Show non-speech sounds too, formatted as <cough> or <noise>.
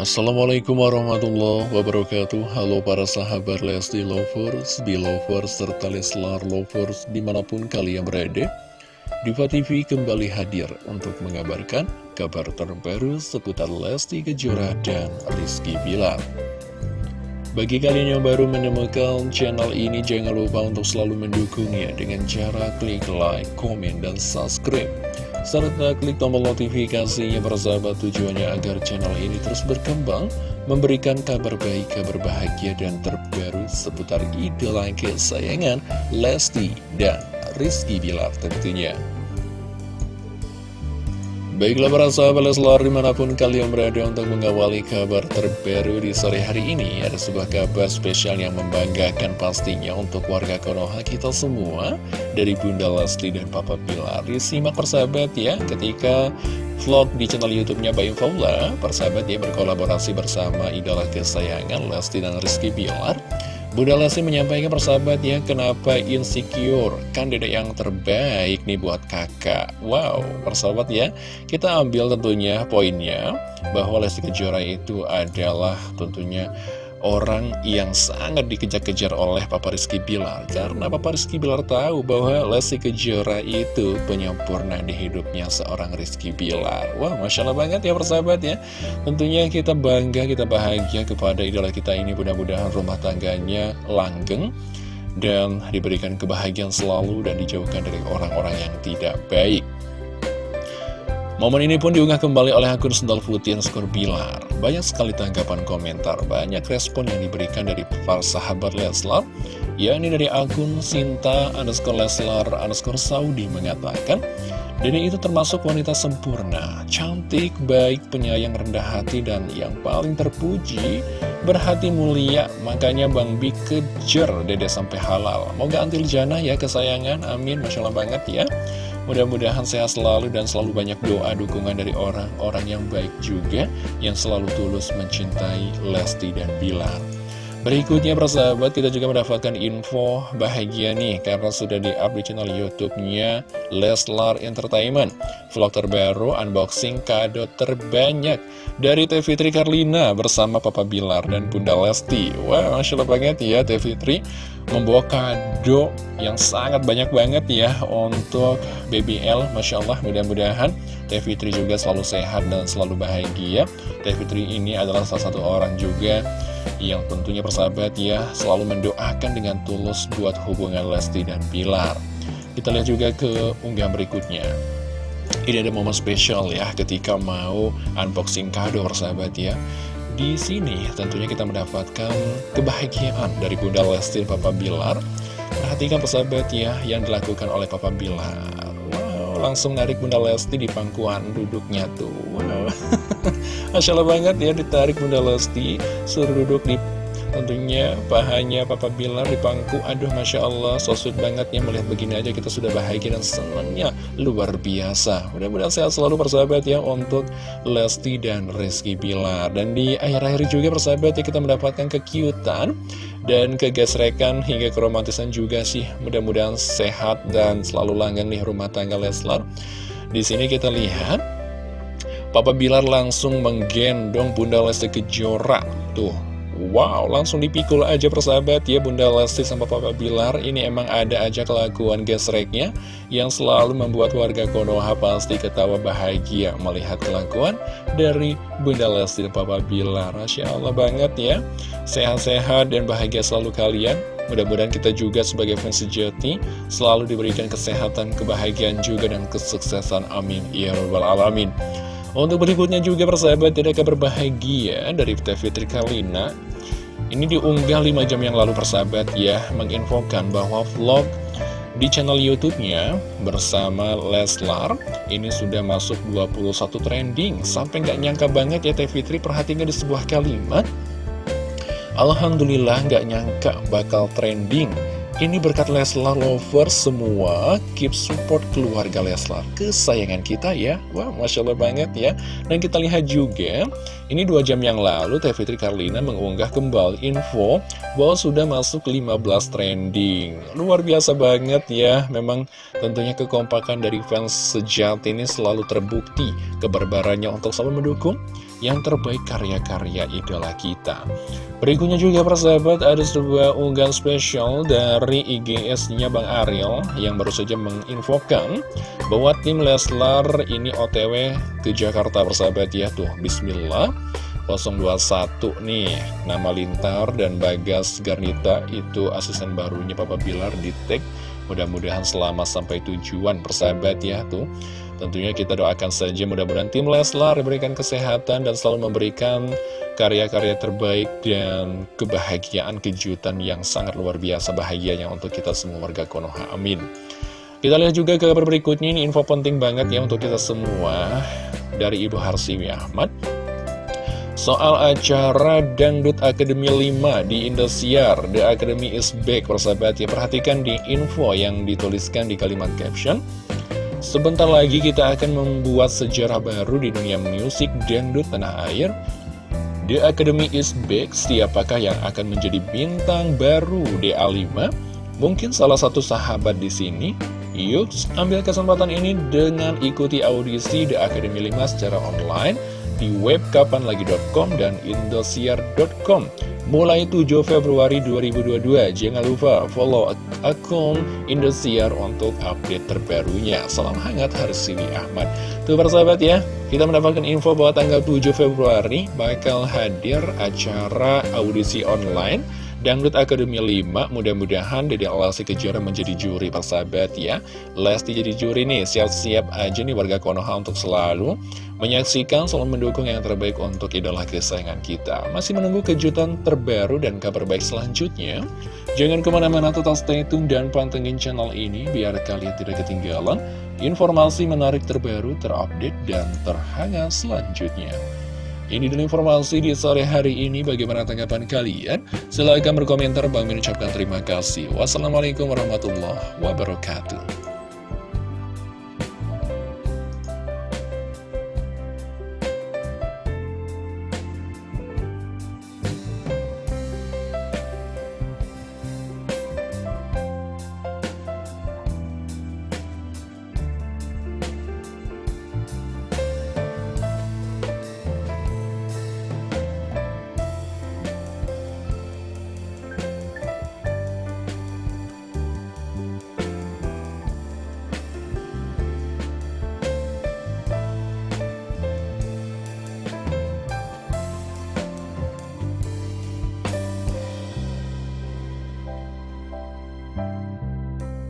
Assalamualaikum warahmatullahi wabarakatuh. Halo para sahabat Lesti Lovers, Belovers, serta Leslar Lovers di mana pun kalian berada. Diva TV kembali hadir untuk mengabarkan kabar terbaru seputar Lesti Kejora dan Rizky Bilar. Bagi kalian yang baru menemukan channel ini, jangan lupa untuk selalu mendukungnya dengan cara klik like, komen, dan subscribe serta klik tombol notifikasinya bersahabat tujuannya agar channel ini terus berkembang, memberikan kabar baik, kabar bahagia, dan terbaru seputar idola kesayangan Lesti dan Rizky Bilar tentunya. Baiklah para sahabat Leslar di mana pun kalian berada untuk mengawali kabar terbaru di sore hari ini Ada sebuah kabar spesial yang membanggakan pastinya untuk warga Konoha kita semua Dari Bunda Lesti dan Papa Bilar. Disimak persahabat ya ketika vlog di channel youtube-nya Bayu Faula Persahabat dia berkolaborasi bersama idola kesayangan Lesti dan Rizky Bilar Bunda Lesti menyampaikan persahabat ya kenapa insecure? Kan dedek yang terbaik nih buat kakak. Wow persahabat ya. Kita ambil tentunya poinnya bahwa Lesti Kejora itu adalah tentunya orang yang sangat dikejar-kejar oleh Papa Rizky Bilar. Karena Papa Rizky Bilar tahu bahwa Lesti Kejora itu penyempurna di hidupnya seorang Rizky Bilar. Wah Masya Allah banget ya persahabat ya. Tentunya kita bangga, kita bahagia kepada idola kita ini. Mudah-mudahan rumah tangganya langgeng dan diberikan kebahagiaan selalu dan dijauhkan dari orang-orang yang tidak baik Momen ini pun diunggah kembali oleh akun Sendal Putih Skor Bilar. Banyak sekali tanggapan komentar, banyak respon yang diberikan dari para sahabat Leslar, yakni dari akun Sinta underscore Leslar underscore Saudi mengatakan, Dini itu termasuk wanita sempurna, cantik, baik, penyayang, rendah hati, dan yang paling terpuji, berhati mulia. Makanya Bang Bi kejar dede sampai halal. Moga antil jana ya kesayangan, amin, Masya Allah banget ya. Mudah-mudahan sehat selalu dan selalu banyak doa dukungan dari orang-orang yang baik juga yang selalu tulus mencintai Lesti dan Bilar. Berikutnya persahabat kita juga mendapatkan info bahagia nih Karena sudah di-up di channel Youtubenya Leslar Entertainment. Vlog terbaru, unboxing kado terbanyak Dari Teh Fitri Karlina bersama Papa Bilar dan Bunda Lesti. Wah Masya Allah banget ya Teh Fitri Membawa kado yang sangat banyak banget ya Untuk BBL Masya Allah mudah-mudahan Teh Fitri juga selalu sehat dan selalu bahagia. Teh Fitri ini adalah salah satu orang juga yang tentunya persahabat ya selalu mendoakan dengan tulus buat hubungan Lesti dan Pilar. Kita lihat juga ke unggahan berikutnya. Ini ada momen spesial ya ketika mau unboxing kado persahabat ya. Di sini tentunya kita mendapatkan kebahagiaan dari Bunda Lesti dan Papa Bilar. Perhatikan persahabat ya yang dilakukan oleh Papa Bilar. Langsung narik Bunda Lesti di pangkuan duduknya tuh. Wow. <laughs> Masya Allah banget ya ditarik Bunda Lesti Suruh duduk di tentunya pahanya Papa Bilar di pangku. Aduh Masya Allah so sweet banget ya melihat begini aja kita sudah bahagia dan senangnya. Luar biasa. Mudah-mudahan sehat selalu persahabat ya untuk Lesti dan Rizky Bilar. Dan di akhir-akhir juga persahabat ya kita mendapatkan kekiutan dan kegesrekan hingga keromantisan juga sih. Mudah-mudahan sehat dan selalu langgeng nih rumah tangga Leslar. Di sini kita lihat Papa Bilar langsung menggendong Bunda Lesti Kejora. Tuh, wow, langsung dipikul aja persahabat ya Bunda Lesti sama Papa Bilar Ini emang ada aja kelakuan gesreknya Yang selalu membuat warga Konoha pasti ketawa bahagia Melihat kelakuan dari Bunda Lesti dan Papa Bilar Masya Allah banget ya Sehat-sehat dan bahagia selalu kalian Mudah-mudahan kita juga sebagai fans sejati selalu diberikan kesehatan, kebahagiaan juga dan kesuksesan. Amin. Ya Rabbal Alamin. Untuk berikutnya juga persahabat tidak kabar bahagia dari Fitri Kalina. Ini diunggah 5 jam yang lalu persahabat ya Menginfokan bahwa vlog di channel YouTube-nya bersama Leslar ini sudah masuk 21 trending. Sampai nggak nyangka banget ya Teh Fitri perhatikan di sebuah kalimat. Alhamdulillah nggak nyangka bakal trending Ini berkat Leslar Lovers semua Keep support keluarga Leslar. Kesayangan kita ya. Wah Masya Allah banget ya. Dan kita lihat juga Ini dua jam yang lalu Teh Fitri Karlina mengunggah kembali info Bahwa sudah masuk 15 trending. Luar biasa banget ya. Memang tentunya kekompakan dari fans sejati ini selalu terbukti Kebarbarannya untuk selalu mendukung yang terbaik karya-karya idola kita. Berikutnya juga persahabat ada sebuah unggahan spesial dari IGS-nya Bang Ariel yang baru saja menginfokan bahwa tim Leslar ini OTW ke Jakarta persahabat ya tuh. Bismillah. 021 nih. Nama Lintar dan Bagas Garnita itu asisten barunya Papa Bilar di tag. Mudah-mudahan selamat sampai tujuan persahabat ya tuh. Tentunya kita doakan saja mudah-mudahan tim Leslar diberikan kesehatan dan selalu memberikan karya-karya terbaik dan kebahagiaan kejutan yang sangat luar biasa bahagianya untuk kita semua warga Konoha. Amin. Kita lihat juga ke kabar berikutnya ini info penting banget ya untuk kita semua dari Ibu Harsiwi Ahmad. Soal acara Dangdut Akademi 5 di Indosiar, The Academy is back, persahabat ya. Perhatikan di info yang dituliskan di kalimat caption. Sebentar lagi kita akan membuat sejarah baru di dunia musik dangdut tanah air. The Academy is back, siapakah yang akan menjadi bintang baru DA5? Mungkin salah satu sahabat di sini. Yuk, ambil kesempatan ini dengan ikuti audisi The Academy 5 secara online di web kapanlagi.com dan indosiar.com mulai 7 Februari 2022. Jangan lupa follow akun Indosiar untuk update terbarunya. Salam hangat Harsini Ahmad. Tuh persahabat ya, kita mendapatkan info bahwa tanggal 7 Februari bakal hadir acara audisi online Dangdut Academy 5, mudah-mudahan Dede Lesti Kejora menjadi juri persahabat ya. Lesti jadi juri nih, siap-siap aja nih warga Konoha untuk selalu menyaksikan, selalu mendukung yang terbaik untuk idola kesayangan kita. Masih menunggu kejutan terbaru dan kabar baik selanjutnya. Jangan ke mana-mana total stay tune dan pantengin channel ini biar kalian tidak ketinggalan informasi menarik terbaru, terupdate, dan terhangat selanjutnya. Ini dulu informasi di sore hari ini. Bagaimana tanggapan kalian? Silahkan berkomentar. Bang mengucapkan terima kasih. Wassalamualaikum warahmatullahi wabarakatuh.